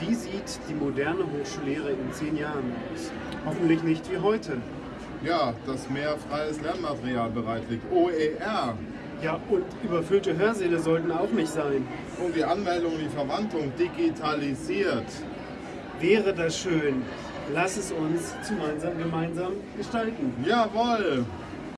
Wie sieht die moderne Hochschullehre in zehn Jahren aus? Hoffentlich nicht wie heute. Ja, dass mehr freies Lernmaterial bereit liegt. OER. Ja, und überfüllte Hörsäle sollten auch nicht sein. Und die Anmeldung und die Verwandlung digitalisiert. Wäre das schön. Lass es uns gemeinsam, gemeinsam gestalten. Jawohl!